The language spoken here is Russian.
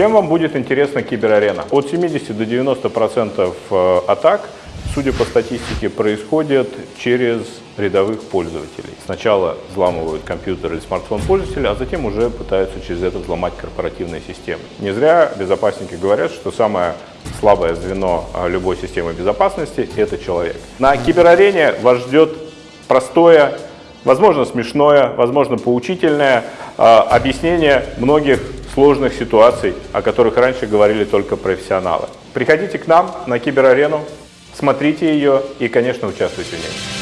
Чем вам будет интересна киберарена? От 70 до 90% э, атак, судя по статистике, происходят через рядовых пользователей. Сначала взламывают компьютер или смартфон пользователя, а затем уже пытаются через это взломать корпоративные системы. Не зря безопасники говорят, что самое слабое звено э, любой системы безопасности – это человек. На киберарене вас ждет простое, возможно смешное, возможно поучительное э, объяснение многих сложных ситуаций, о которых раньше говорили только профессионалы. Приходите к нам на киберарену, смотрите ее и, конечно, участвуйте в ней.